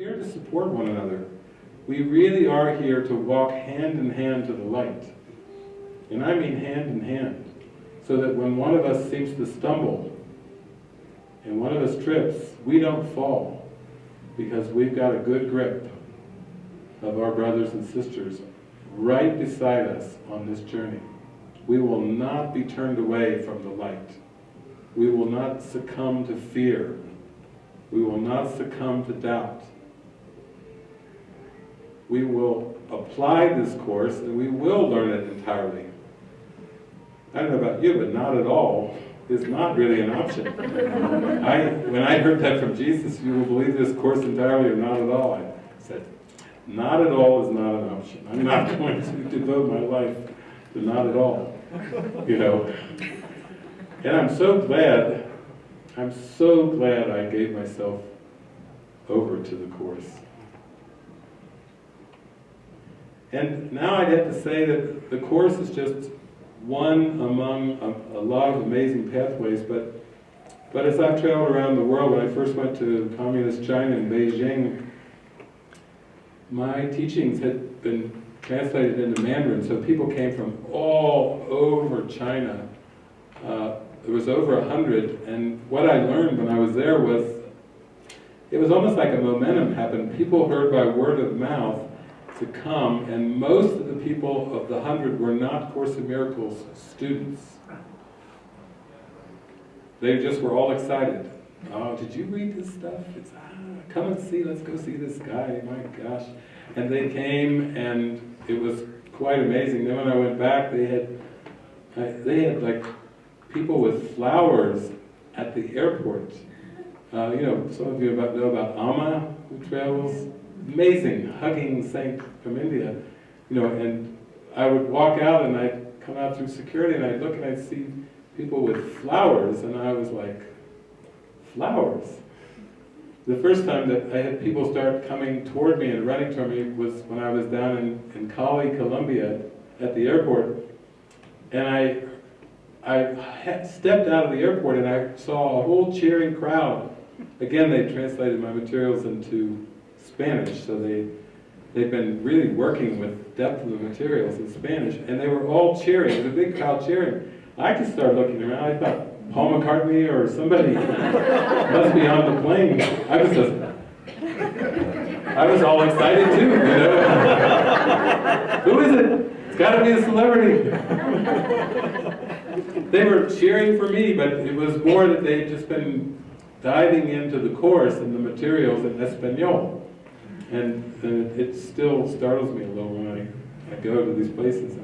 here to support one another. We really are here to walk hand in hand to the light. And I mean hand in hand. So that when one of us seems to stumble, and one of us trips, we don't fall. Because we've got a good grip of our brothers and sisters right beside us on this journey. We will not be turned away from the light. We will not succumb to fear. We will not succumb to doubt. We will apply this course and we will learn it entirely. I don't know about you, but not at all is not really an option. I, when I heard that from Jesus, you will believe this course entirely or not at all, I said, not at all is not an option. I'm not going to devote my life to not at all, you know. And I'm so glad, I'm so glad I gave myself over to the Course. And now I'd have to say that the Course is just one among a, a, lot of amazing pathways, but but as I've traveled around the world, when I first went to communist China in Beijing, my teachings had been translated into Mandarin, so people came from all over China. Uh, there was over a hundred, and what I learned when I was there was, it was almost like a momentum happened. People heard by word of mouth to come, and most of the people of the hundred were not Course in Miracles students. They just were all excited. Oh, did you read this stuff? It's, ah, come and see, let's go see this guy, my gosh. And they came, and it was quite amazing. Then when I went back, they had, they had like people with flowers at the airport. Uh, you know, some of you about, know about Amma, who travels amazing hugging saint from India, you know, and I would walk out and I'd come out through security and I'd look and I'd see people with flowers and I was like, flowers? The first time that I had people start coming toward me and running toward me was when I was down in, in Cali, Colombia at the airport and I I stepped out of the airport and I saw a whole cheering crowd. Again, they translated my materials into Spanish, so they, they've been really working with depth of the materials in Spanish, and they were all cheering, it was a big crowd cheering. I just started looking around, I thought Paul McCartney or somebody must be on the plane. I was just, I was all excited too, you know. Who is it? It's got to be a celebrity. they were cheering for me, but it was more that they'd just been diving into the course and the materials in Espanol. And, and it, still startles me a little when I, I go to these places.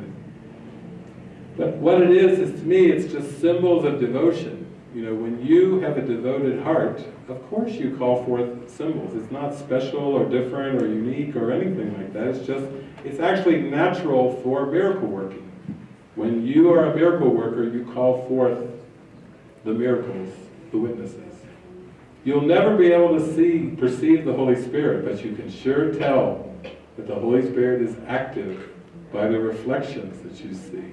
but what it is, is to me, it's just symbols of devotion. You know, when you have a devoted heart, of course you call forth symbols. It's not special or different or unique or anything like that. It's just, it's actually natural for miracle working. When you are a miracle worker, you call forth the miracles, the witnesses. You'll never be able to see, perceive the Holy Spirit, but you can sure tell that the Holy Spirit is active by the reflections that you see,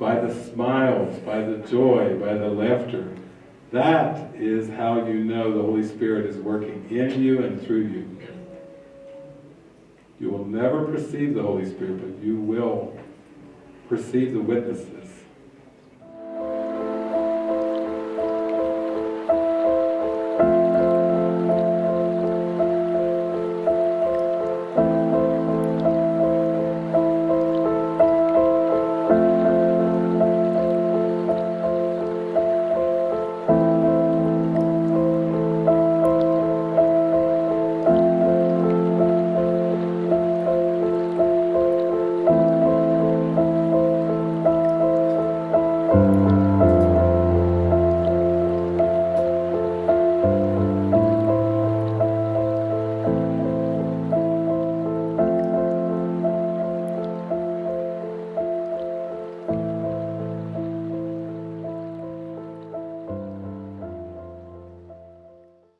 by the smiles, by the joy, by the laughter. That is how you know the Holy Spirit is working in you and through you. You will never perceive the Holy Spirit, but you will perceive the witnesses